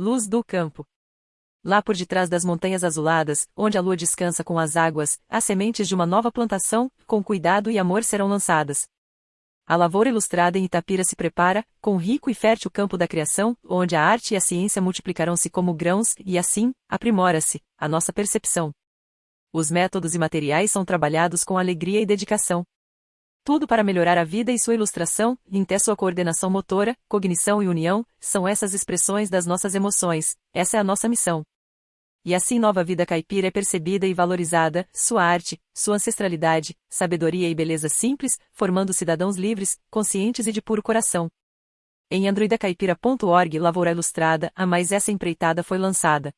Luz do campo. Lá por detrás das montanhas azuladas, onde a lua descansa com as águas, as sementes de uma nova plantação, com cuidado e amor serão lançadas. A lavoura ilustrada em Itapira se prepara, com rico e fértil campo da criação, onde a arte e a ciência multiplicarão-se como grãos, e assim, aprimora-se, a nossa percepção. Os métodos e materiais são trabalhados com alegria e dedicação. Tudo para melhorar a vida e sua ilustração, até sua coordenação motora, cognição e união, são essas expressões das nossas emoções, essa é a nossa missão. E assim Nova Vida Caipira é percebida e valorizada, sua arte, sua ancestralidade, sabedoria e beleza simples, formando cidadãos livres, conscientes e de puro coração. Em androidacaipira.org Lavoura Ilustrada, a mais essa empreitada foi lançada.